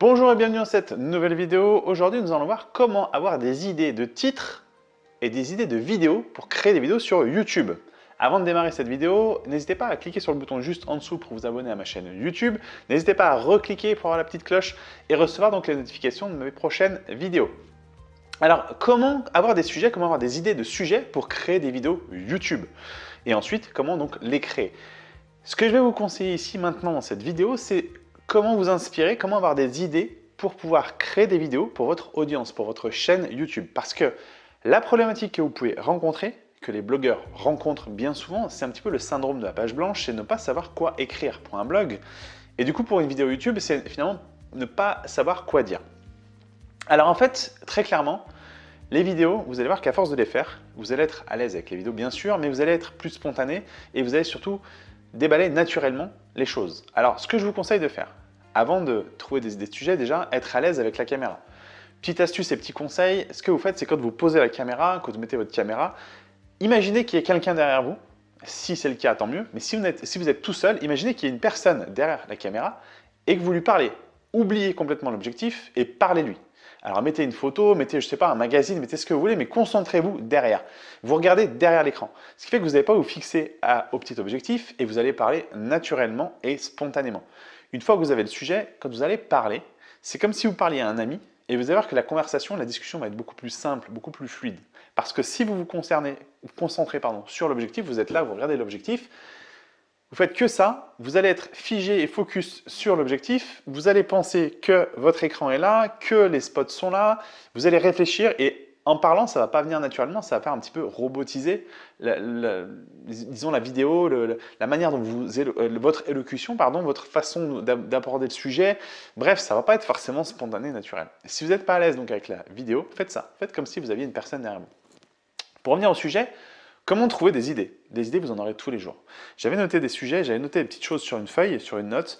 Bonjour et bienvenue dans cette nouvelle vidéo. Aujourd'hui, nous allons voir comment avoir des idées de titres et des idées de vidéos pour créer des vidéos sur YouTube. Avant de démarrer cette vidéo, n'hésitez pas à cliquer sur le bouton juste en dessous pour vous abonner à ma chaîne YouTube. N'hésitez pas à recliquer pour avoir la petite cloche et recevoir donc les notifications de mes prochaines vidéos. Alors, comment avoir des sujets, comment avoir des idées de sujets pour créer des vidéos YouTube? Et ensuite, comment donc les créer? Ce que je vais vous conseiller ici maintenant dans cette vidéo, c'est comment vous inspirer, comment avoir des idées pour pouvoir créer des vidéos pour votre audience, pour votre chaîne YouTube. Parce que la problématique que vous pouvez rencontrer, que les blogueurs rencontrent bien souvent, c'est un petit peu le syndrome de la page blanche, c'est ne pas savoir quoi écrire pour un blog. Et du coup, pour une vidéo YouTube, c'est finalement ne pas savoir quoi dire. Alors en fait, très clairement, les vidéos, vous allez voir qu'à force de les faire, vous allez être à l'aise avec les vidéos bien sûr, mais vous allez être plus spontané et vous allez surtout déballer naturellement les choses. Alors, ce que je vous conseille de faire, avant de trouver des, sujets, déjà, être à l'aise avec la caméra. Petite astuce et petit conseil, ce que vous faites, c'est quand vous posez la caméra, quand vous mettez votre caméra, imaginez qu'il y ait quelqu'un derrière vous. Si c'est le cas, tant mieux. Mais si vous, êtes, si vous êtes tout seul, imaginez qu'il y ait une personne derrière la caméra et que vous lui parlez. Oubliez complètement l'objectif et parlez-lui. Alors mettez une photo, mettez, je sais pas, un magazine, mettez ce que vous voulez, mais concentrez-vous derrière. Vous regardez derrière l'écran. Ce qui fait que vous n'allez pas vous fixer à, au petit objectif et vous allez parler naturellement et spontanément. Une fois que vous avez le sujet, quand vous allez parler, c'est comme si vous parliez à un ami et vous allez voir que la conversation, la discussion va être beaucoup plus simple, beaucoup plus fluide. Parce que si vous vous concernez, concentrez sur l'objectif, vous êtes là, vous regardez l'objectif, vous faites que ça, vous allez être figé et focus sur l'objectif, vous allez penser que votre écran est là, que les spots sont là, vous allez réfléchir et en parlant, ça va pas venir naturellement, ça va faire un petit peu robotiser, disons la vidéo, la manière dont vous, euh, votre élocution, pardon, votre façon d'aborder le sujet. Bref, ça va pas être forcément spontané, naturel. Si vous n'êtes pas à l'aise donc avec la vidéo, faites ça. Faites comme si vous aviez une personne derrière vous. Pour revenir au sujet, Comment trouver des idées? Des idées, vous en aurez tous les jours. J'avais noté des sujets, j'avais noté des petites choses sur une feuille, sur une note,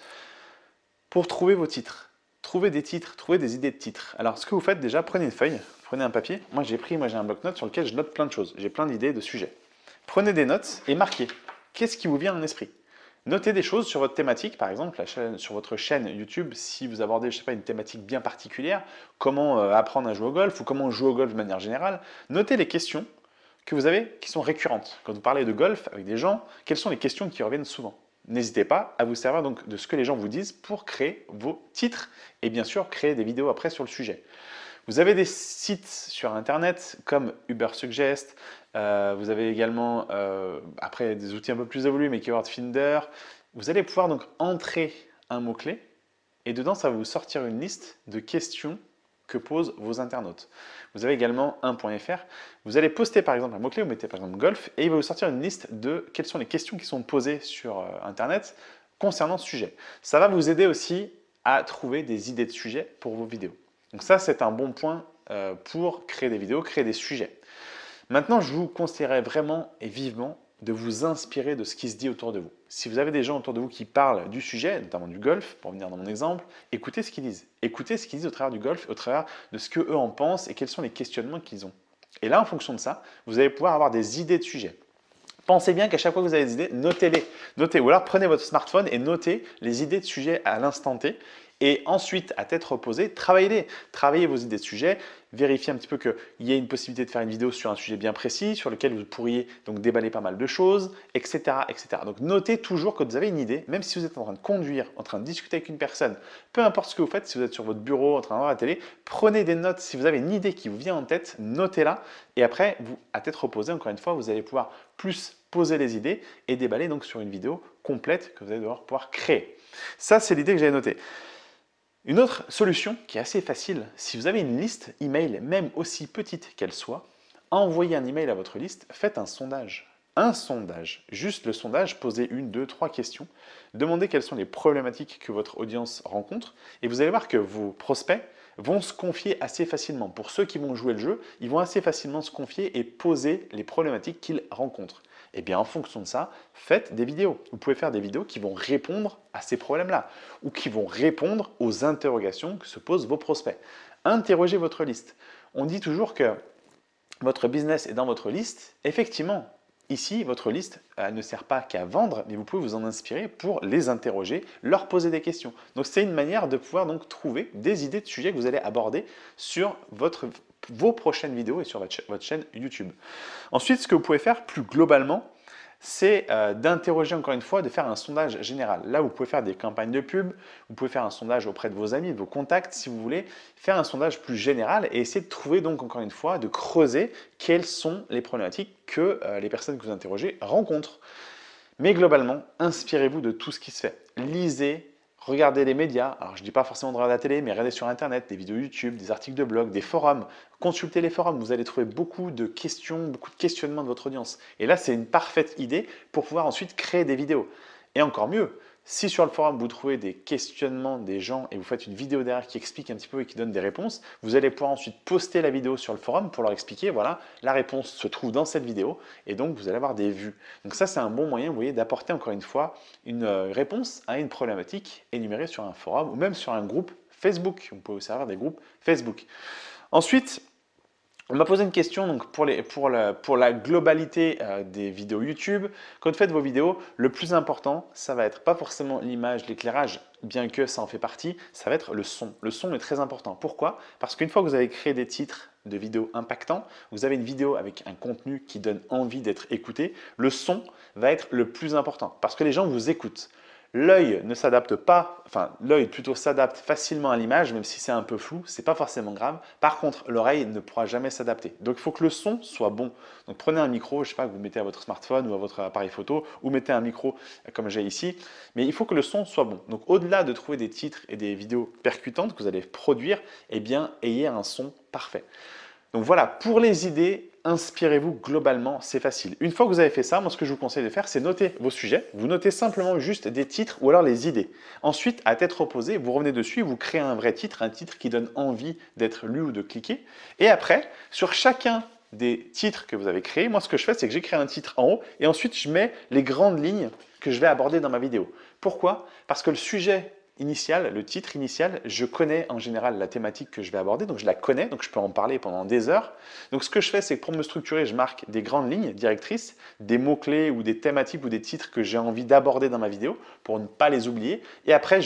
pour trouver vos titres. Trouver des titres, trouver des idées de titres. Alors, ce que vous faites déjà, prenez une feuille, prenez un papier. Moi, j'ai pris, moi j'ai un bloc-notes sur lequel je note plein de choses. J'ai plein d'idées de sujets. Prenez des notes et marquez. Qu'est-ce qui vous vient en esprit Notez des choses sur votre thématique, par exemple, sur votre chaîne YouTube, si vous abordez, je sais pas, une thématique bien particulière, comment euh, apprendre à jouer au golf ou comment jouer au golf de manière générale. Notez les questions que vous avez qui sont récurrentes. Quand vous parlez de golf avec des gens, quelles sont les questions qui reviennent souvent? N'hésitez pas à vous servir donc de ce que les gens vous disent pour créer vos titres et bien sûr créer des vidéos après sur le sujet. Vous avez des sites sur internet comme Ubersuggest, euh, vous avez également euh, après des outils un peu plus évolués mais Keyword Finder. Vous allez pouvoir donc entrer un mot-clé et dedans ça va vous sortir une liste de questions que posent vos internautes. Vous avez également un .fr. Vous allez poster par exemple un mot-clé, vous mettez par exemple golf, et il va vous sortir une liste de quelles sont les questions qui sont posées sur euh, Internet concernant ce sujet. Ça va vous aider aussi à trouver des idées de sujets pour vos vidéos. Donc ça, c'est un bon point euh, pour créer des vidéos, créer des sujets. Maintenant, je vous conseillerais vraiment et vivement de vous inspirer de ce qui se dit autour de vous. Si vous avez des gens autour de vous qui parlent du sujet, notamment du golf, pour venir dans mon exemple, écoutez ce qu'ils disent. Écoutez ce qu'ils disent au travers du golf, au travers de ce qu'eux en pensent et quels sont les questionnements qu'ils ont. Et là, en fonction de ça, vous allez pouvoir avoir des idées de sujets. Pensez bien qu'à chaque fois que vous avez des idées, notez-les. Notez, ou alors prenez votre smartphone et notez les idées de sujets à l'instant T et ensuite, à tête reposée, travaillez-les. Travaillez vos idées de sujet, vérifiez un petit peu qu'il y a une possibilité de faire une vidéo sur un sujet bien précis, sur lequel vous pourriez donc déballer pas mal de choses, etc. etc. Donc notez toujours que vous avez une idée, même si vous êtes en train de conduire, en train de discuter avec une personne, peu importe ce que vous faites, si vous êtes sur votre bureau, en train de voir la télé, prenez des notes. Si vous avez une idée qui vous vient en tête, notez-la. Et après, vous, à tête reposée, encore une fois, vous allez pouvoir plus poser les idées et déballer donc sur une vidéo complète que vous allez devoir pouvoir créer. Ça, c'est l'idée que j'avais notée. Une autre solution qui est assez facile, si vous avez une liste email, même aussi petite qu'elle soit, envoyez un email à votre liste, faites un sondage. Un sondage, juste le sondage, posez une, deux, trois questions, demandez quelles sont les problématiques que votre audience rencontre et vous allez voir que vos prospects vont se confier assez facilement. Pour ceux qui vont jouer le jeu, ils vont assez facilement se confier et poser les problématiques qu'ils rencontrent. Eh bien en fonction de ça, faites des vidéos. Vous pouvez faire des vidéos qui vont répondre à ces problèmes-là ou qui vont répondre aux interrogations que se posent vos prospects. Interrogez votre liste. On dit toujours que votre business est dans votre liste. Effectivement, Ici, votre liste ne sert pas qu'à vendre, mais vous pouvez vous en inspirer pour les interroger, leur poser des questions. Donc c'est une manière de pouvoir donc trouver des idées de sujets que vous allez aborder sur votre, vos prochaines vidéos et sur votre, chaîne YouTube. Ensuite, ce que vous pouvez faire plus globalement, c'est euh, d'interroger encore une fois, de faire un sondage général. Là, vous pouvez faire des campagnes de pub, vous pouvez faire un sondage auprès de vos amis, de vos contacts, si vous voulez, faire un sondage plus général et essayer de trouver donc encore une fois, de creuser quelles sont les problématiques que euh, les personnes que vous interrogez rencontrent. Mais globalement, inspirez-vous de tout ce qui se fait. Lisez, regardez les médias, alors je ne dis pas forcément de regarder la télé, mais regardez sur Internet, des vidéos YouTube, des articles de blog, des forums, consultez les forums, vous allez trouver beaucoup de questions, beaucoup de questionnements de votre audience. Et là, c'est une parfaite idée pour pouvoir ensuite créer des vidéos. Et encore mieux, si sur le forum, vous trouvez des questionnements des gens et vous faites une vidéo derrière qui explique un petit peu et qui donne des réponses, vous allez pouvoir ensuite poster la vidéo sur le forum pour leur expliquer, voilà, la réponse se trouve dans cette vidéo et donc vous allez avoir des vues. Donc ça, c'est un bon moyen, vous voyez, d'apporter encore une fois une euh, réponse à une problématique énumérée sur un forum ou même sur un groupe Facebook. Vous pouvez aussi avoir des groupes Facebook. Ensuite, on m'a posé une question donc pour, la globalité euh, des vidéos YouTube. Quand vous faites vos vidéos, le plus important, ça va être pas forcément l'image, l'éclairage, bien que ça en fait partie, ça va être le son. Le son est très important. Pourquoi? Parce qu'une fois que vous avez créé des titres de vidéos impactants, vous avez une vidéo avec un contenu qui donne envie d'être écouté, le son va être le plus important parce que les gens vous écoutent. L'œil ne s'adapte pas, enfin l'œil plutôt s'adapte facilement à l'image, même si c'est un peu flou, c'est pas forcément grave. Par contre, l'oreille ne pourra jamais s'adapter. Donc il faut que le son soit bon. Donc prenez un micro, je sais pas, que vous mettez à votre smartphone ou à votre appareil photo, ou mettez un micro comme j'ai ici, mais il faut que le son soit bon. Donc au-delà de trouver des titres et des vidéos percutantes que vous allez produire, eh bien ayez un son parfait. Donc voilà, pour les idées, inspirez-vous globalement, c'est facile. Une fois que vous avez fait ça, moi ce que je vous conseille de faire, c'est noter vos sujets. Vous notez simplement juste des titres ou alors les idées. Ensuite, à tête reposée, vous revenez dessus, vous créez un vrai titre, un titre qui donne envie d'être lu ou de cliquer. Et après, sur chacun des titres que vous avez créés, moi ce que je fais, c'est que j'écris un titre en haut et ensuite je mets les grandes lignes que je vais aborder dans ma vidéo. Pourquoi? Parce que le sujet initial, le titre initial, je connais en général la thématique que je vais aborder, donc je la connais, donc je peux en parler pendant des heures. Donc ce que je fais, c'est que pour me structurer, je marque des grandes lignes directrices, des mots-clés ou des thématiques ou des titres que j'ai envie d'aborder dans ma vidéo pour ne pas les oublier. Et après,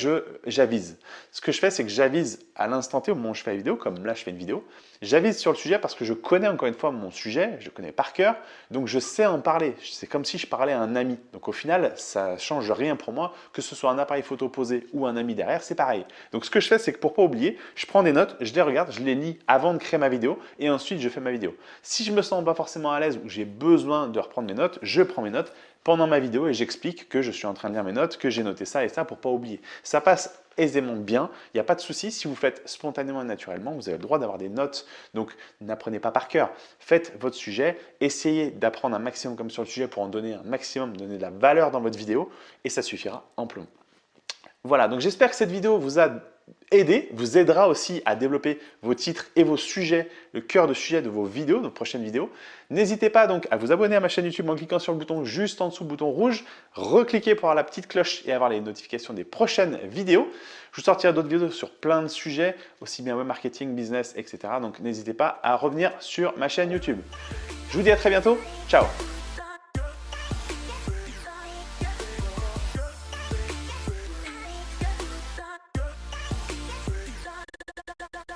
j'avise. Ce que je fais, c'est que j'avise à l'instant T au moment où je fais la vidéo, comme là je fais une vidéo, j'avise sur le sujet parce que je connais encore une fois mon sujet, je connais par cœur, donc je sais en parler. C'est comme si je parlais à un ami. Donc au final, ça change rien pour moi, que ce soit un appareil photo posé ou un ami derrière, c'est pareil. Donc ce que je fais, c'est que pour pas oublier, je prends des notes, je les regarde, je les lis avant de créer ma vidéo et ensuite je fais ma vidéo. Si je me sens pas forcément à l'aise ou j'ai besoin de reprendre mes notes, je prends mes notes pendant ma vidéo et j'explique que je suis en train de lire mes notes, que j'ai noté ça et ça pour pas oublier. Ça passe aisément bien, il n'y a pas de souci. Si vous faites spontanément et naturellement, vous avez le droit d'avoir des notes. Donc, n'apprenez pas par cœur. Faites votre sujet, essayez d'apprendre un maximum comme sur le sujet pour en donner un maximum, donner de la valeur dans votre vidéo et ça suffira amplement. Voilà, donc j'espère que cette vidéo vous a aider, vous aidera aussi à développer vos titres et vos sujets, le cœur de sujet de vos vidéos, de prochaines vidéos. N'hésitez pas donc à vous abonner à ma chaîne YouTube en cliquant sur le bouton juste en dessous, bouton rouge, recliquez pour avoir la petite cloche et avoir les notifications des prochaines vidéos. Je vous sortirai d'autres vidéos sur plein de sujets, aussi bien web marketing, business, etc. Donc n'hésitez pas à revenir sur ma chaîne YouTube. Je vous dis à très bientôt, ciao